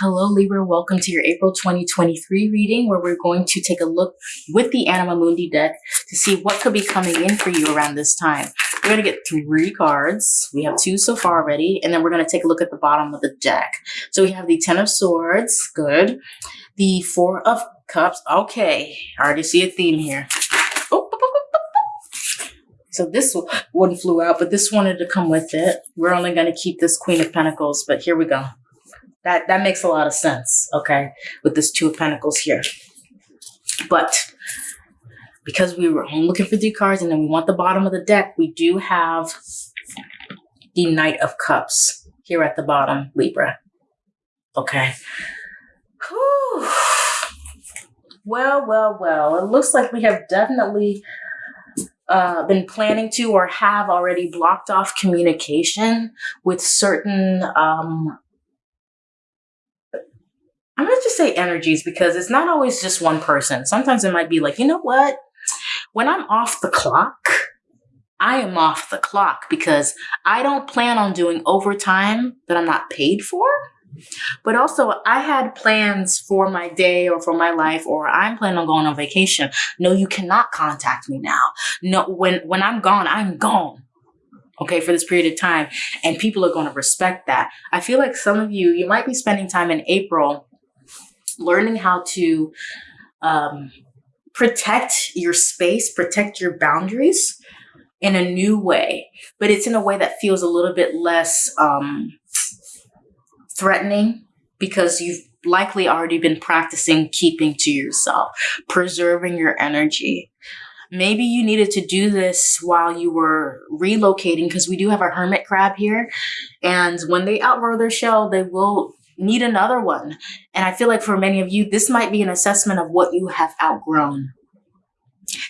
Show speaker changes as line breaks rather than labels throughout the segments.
Hello, Libra. Welcome to your April 2023 reading, where we're going to take a look with the Anima Mundi deck to see what could be coming in for you around this time. We're going to get three cards. We have two so far already, and then we're going to take a look at the bottom of the deck. So we have the Ten of Swords. Good. The Four of Cups. Okay. I already see a theme here. So this one flew out, but this wanted to come with it. We're only going to keep this Queen of Pentacles, but here we go. That that makes a lot of sense, okay, with this two of pentacles here. But because we were looking for three cards and then we want the bottom of the deck, we do have the Knight of Cups here at the bottom, Libra. Okay. Whew. Well, well, well. It looks like we have definitely uh, been planning to or have already blocked off communication with certain um, I'm going to just say energies because it's not always just one person. Sometimes it might be like, you know what? When I'm off the clock, I am off the clock because I don't plan on doing overtime that I'm not paid for. But also, I had plans for my day or for my life, or I'm planning on going on vacation. No, you cannot contact me now. No, when when I'm gone, I'm gone okay, for this period of time. And people are going to respect that. I feel like some of you, you might be spending time in April learning how to um, protect your space, protect your boundaries in a new way, but it's in a way that feels a little bit less um, threatening because you've likely already been practicing keeping to yourself, preserving your energy. Maybe you needed to do this while you were relocating because we do have a hermit crab here. And when they outgrow their shell, they will need another one. And I feel like for many of you, this might be an assessment of what you have outgrown.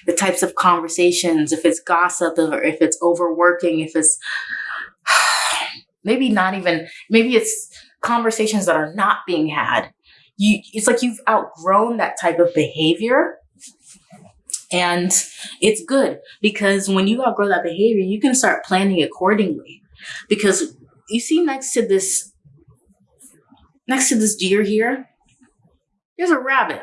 The types of conversations, if it's gossip or if it's overworking, if it's maybe not even, maybe it's conversations that are not being had. You, it's like you've outgrown that type of behavior. And it's good because when you outgrow that behavior, you can start planning accordingly. Because you see next to this next to this deer here, there's a rabbit.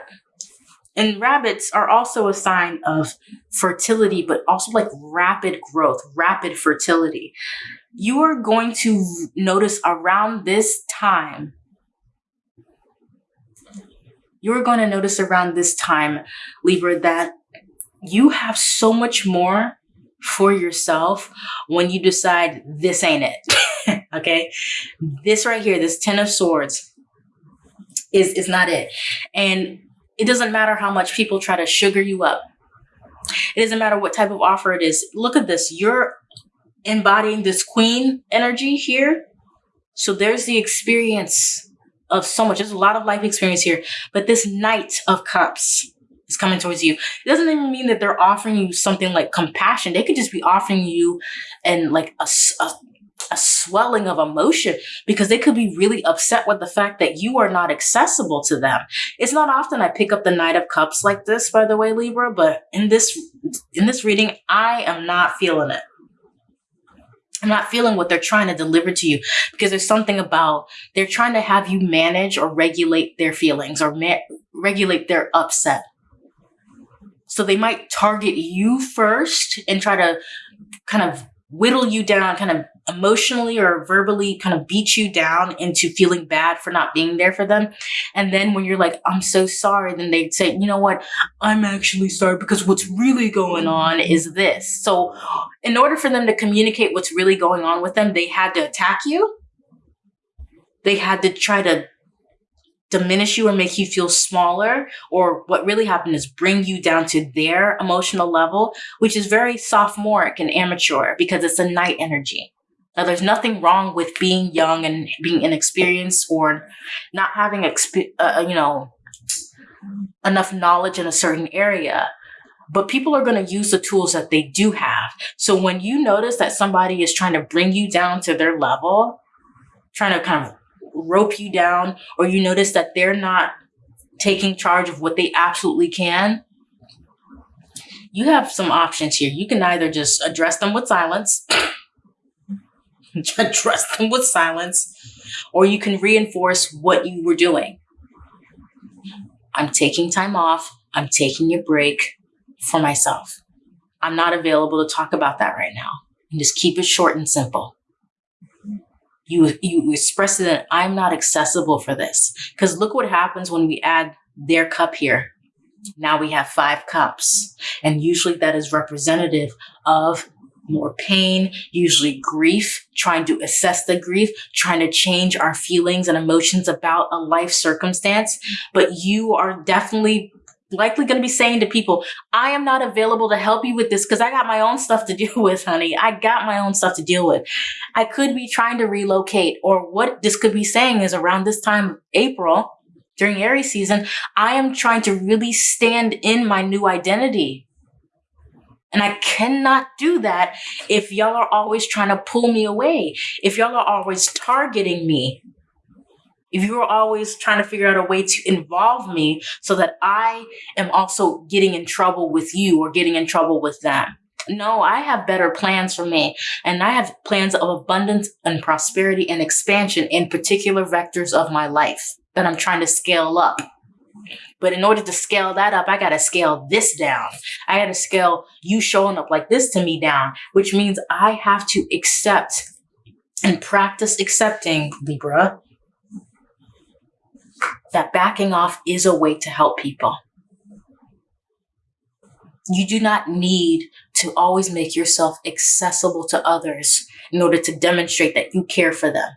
And rabbits are also a sign of fertility, but also like rapid growth, rapid fertility. You are going to notice around this time, you're going to notice around this time, Libra, that you have so much more for yourself when you decide this ain't it. okay? This right here, this 10 of swords, is is not it. And it doesn't matter how much people try to sugar you up. It doesn't matter what type of offer it is. Look at this. You're embodying this queen energy here. So there's the experience of so much. There's a lot of life experience here. But this Knight of Cups is coming towards you. It doesn't even mean that they're offering you something like compassion. They could just be offering you and like a, a a swelling of emotion because they could be really upset with the fact that you are not accessible to them. It's not often I pick up the Knight of Cups like this, by the way, Libra, but in this in this reading, I am not feeling it. I'm not feeling what they're trying to deliver to you because there's something about they're trying to have you manage or regulate their feelings or regulate their upset. So they might target you first and try to kind of whittle you down, kind of emotionally or verbally kind of beat you down into feeling bad for not being there for them. And then when you're like, I'm so sorry, then they'd say, you know what? I'm actually sorry because what's really going on is this. So in order for them to communicate what's really going on with them, they had to attack you. They had to try to diminish you or make you feel smaller or what really happened is bring you down to their emotional level which is very sophomoric and amateur because it's a Knight energy now, there's nothing wrong with being young and being inexperienced or not having, exp- uh, uh, you know, enough knowledge in a certain area. But people are going to use the tools that they do have. So when you notice that somebody is trying to bring you down to their level, trying to kind of rope you down, or you notice that they're not taking charge of what they absolutely can, you have some options here. You can either just address them with silence Trust them with silence. or you can reinforce what you were doing. I'm taking time off. I'm taking a break for myself. I'm not available to talk about that right now. And just keep it short and simple. You, you express it that I'm not accessible for this. Because look what happens when we add their cup here. Now we have five cups. And usually that is representative of more pain, usually grief, trying to assess the grief, trying to change our feelings and emotions about a life circumstance. But you are definitely likely going to be saying to people, I am not available to help you with this because I got my own stuff to deal with, honey. I got my own stuff to deal with. I could be trying to relocate or what this could be saying is around this time, of April, during Aries season, I am trying to really stand in my new identity. And I cannot do that if y'all are always trying to pull me away. If y'all are always targeting me. If you're always trying to figure out a way to involve me so that I am also getting in trouble with you or getting in trouble with them. No, I have better plans for me. And I have plans of abundance and prosperity and expansion in particular vectors of my life that I'm trying to scale up. But in order to scale that up, I got to scale this down. I got to scale you showing up like this to me down, which means I have to accept and practice accepting, Libra, that backing off is a way to help people. You do not need to always make yourself accessible to others in order to demonstrate that you care for them.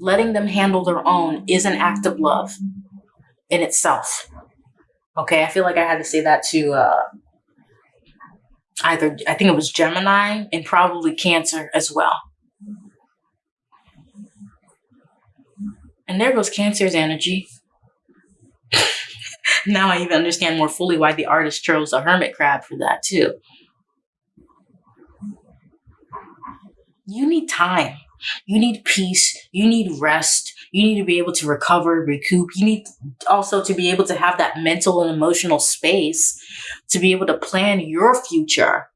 Letting them handle their own is an act of love in itself. Okay, I feel like I had to say that to uh, either, I think it was Gemini and probably Cancer as well. And there goes Cancer's energy. now I even understand more fully why the artist chose a hermit crab for that too. You need time. You need peace. You need rest. You need to be able to recover, recoup. You need also to be able to have that mental and emotional space to be able to plan your future.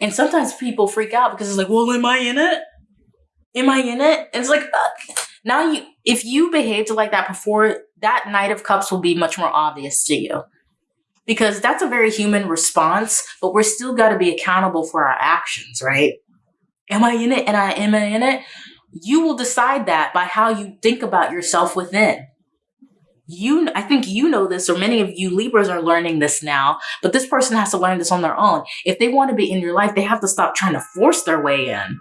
And sometimes people freak out because it's like, well, am I in it? Am I in it? And it's like, uh, now you, if you behaved like that before, that Knight of Cups will be much more obvious to you. Because that's a very human response, but we're still got to be accountable for our actions, right? Am I in it? And I am I in it? You will decide that by how you think about yourself within. You, I think you know this, or many of you Libras are learning this now, but this person has to learn this on their own. If they want to be in your life, they have to stop trying to force their way in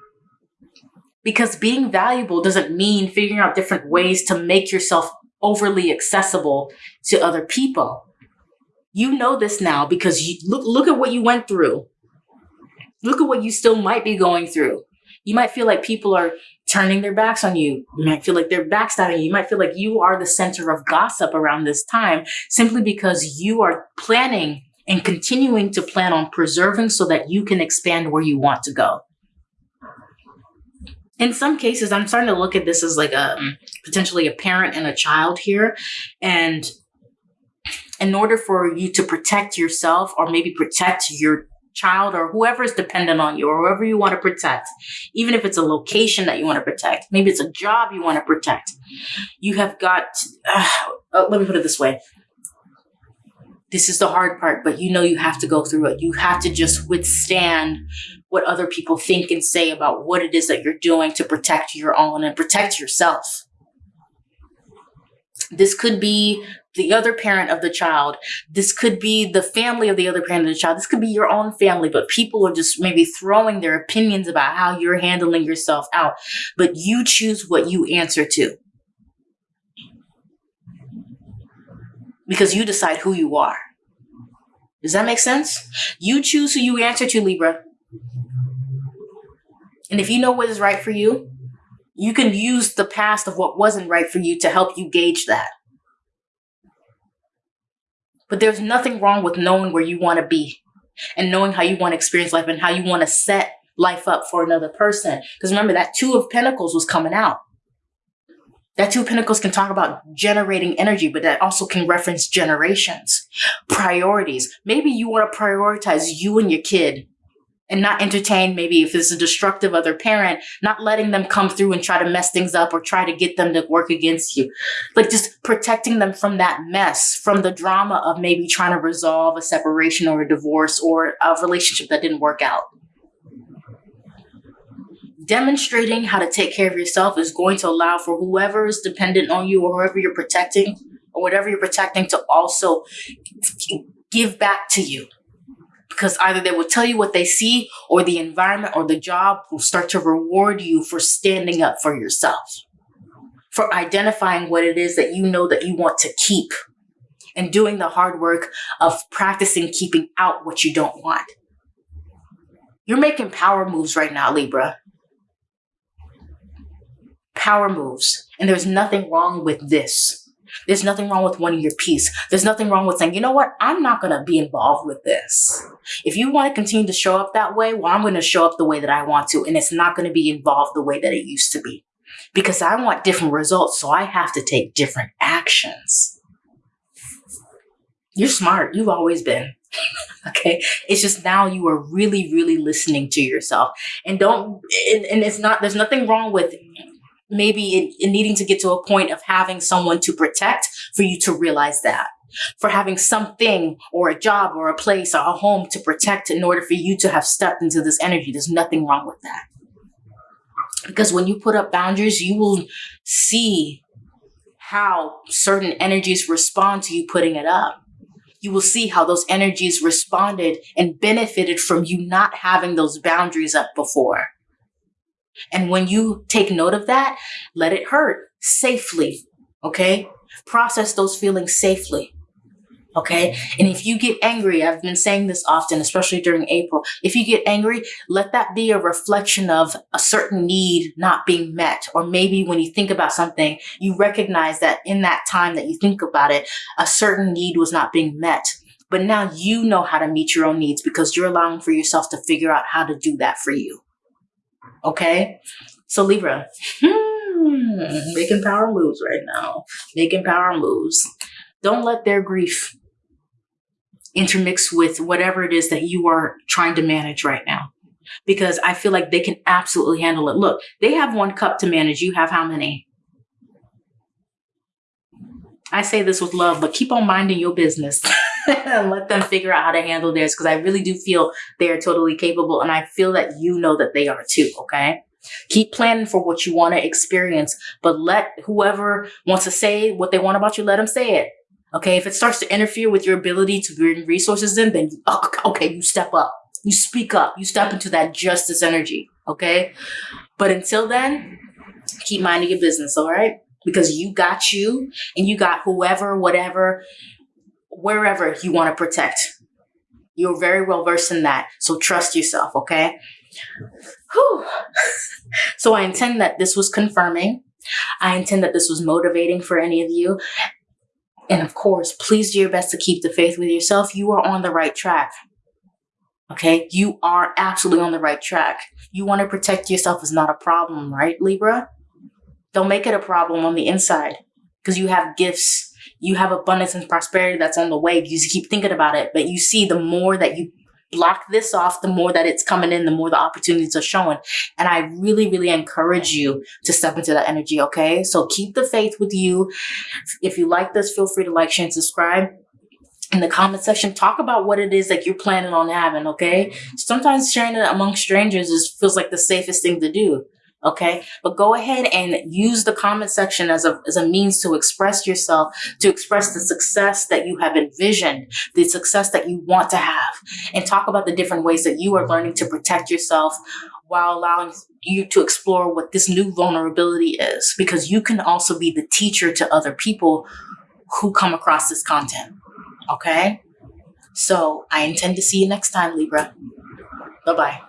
because being valuable doesn't mean figuring out different ways to make yourself overly accessible to other people. You know this now because you look look at what you went through. Look at what you still might be going through. You might feel like people are turning their backs on you. You might feel like they're backstabbing you. You might feel like you are the center of gossip around this time simply because you are planning and continuing to plan on preserving so that you can expand where you want to go in some cases, I'm starting to look at this as like a um, potentially a parent and a child here. And in order for you to protect yourself or maybe protect your child or whoever is dependent on you or whoever you want to protect, even if it's a location that you want to protect, maybe it's a job you want to protect, you have got, uh, let me put it this way. This is the hard part, but you know you have to go through it. You have to just withstand what other people think and say about what it is that you're doing to protect your own and protect yourself. This could be the other parent of the child. This could be the family of the other parent of the child. This could be your own family, but people are just maybe throwing their opinions about how you're handling yourself out. But you choose what you answer to. Because you decide who you are. Does that make sense? You choose who you answer to, Libra. And if you know what is right for you, you can use the past of what wasn't right for you to help you gauge that. But there's nothing wrong with knowing where you want to be and knowing how you want to experience life and how you want to set life up for another person. Because remember, that Two of Pentacles was coming out. That Two of Pentacles can talk about generating energy, but that also can reference generations, priorities. Maybe you want to prioritize you and your kid and not entertain maybe if it's a destructive other parent not letting them come through and try to mess things up or try to get them to work against you. Like just protecting them from that mess from the drama of maybe trying to resolve a separation or a divorce or a relationship that didn't work out. Demonstrating how to take care of yourself is going to allow for whoever is dependent on you or whoever you're protecting or whatever you're protecting to also give back to you because either they will tell you what they see or the environment or the job will start to reward you for standing up for yourself for identifying what it is that you know that you want to keep and doing the hard work of practicing keeping out what you don't want. You're making power moves right now libra. Power moves. And there's nothing wrong with this there's nothing wrong with wanting your peace. There's nothing wrong with saying, you know what? I'm not going to be involved with this. If you want to continue to show up that way, well, I'm going to show up the way that I want to. And it's not going to be involved the way that it used to be because I want different results. So I have to take different actions. You're smart. You've always been. okay. It's just now you are really, really listening to yourself and don't, and, and it's not, there's nothing wrong with maybe in, in needing to get to a point of having someone to protect for you to realize that for having something or a job or a place or a home to protect in order for you to have stepped into this energy. There's nothing wrong with that. Because when you put up boundaries, you will see how certain energies respond to you putting it up. You will see how those energies responded and benefited from you not having those boundaries up before. And when you take note of that, let it hurt safely. Okay. Process those feelings safely. Okay. And if you get angry, I've been saying this often, especially during April. If you get angry, let that be a reflection of a certain need not being met. Or maybe when you think about something, you recognize that in that time that you think about it, a certain need was not being met. But now you know how to meet your own needs because you're allowing for yourself to figure out how to do that for you. Okay. So Libra, hmm, making power moves right now, making power moves. Don't let their grief intermix with whatever it is that you are trying to manage right now. Because I feel like they can absolutely handle it. Look, they have one cup to manage. You have how many? I say this with love, but keep on minding your business and let them figure out how to handle theirs because I really do feel they are totally capable and I feel that you know that they are too, okay? Keep planning for what you want to experience, but let whoever wants to say what they want about you, let them say it. Okay, if it starts to interfere with your ability to bring resources in, then oh, okay, you step up. You speak up. You step into that justice energy. Okay, but until then, keep minding your business. All right because you got you and you got whoever, whatever, wherever you want to protect. You're very well versed in that. So trust yourself, okay? Whew. so I intend that this was confirming. I intend that this was motivating for any of you. And of course, please do your best to keep the faith with yourself. You are on the right track. Okay? You are absolutely on the right track. You want to protect yourself is not a problem, right, Libra? Don't make it a problem on the inside because you have gifts. You have abundance and prosperity that's on the way. You keep thinking about it. But you see, the more that you block this off, the more that it's coming in, the more the opportunities are showing. And I really, really encourage you to step into that energy. Okay. So keep the faith with you. If you like this, feel free to like, share, and subscribe in the comment section talk about what it is that you're planning on having okay sometimes sharing it among strangers is feels like the safest thing to do okay? But go ahead and use the comment section as a, as a means to express yourself to express the success that you have envisioned the success that you want to have and talk about the different ways that you are learning to protect yourself while allowing you to explore what this new vulnerability is because you can also be the teacher to other people who come across this content okay? So i intend to see you next time libra. Bye bye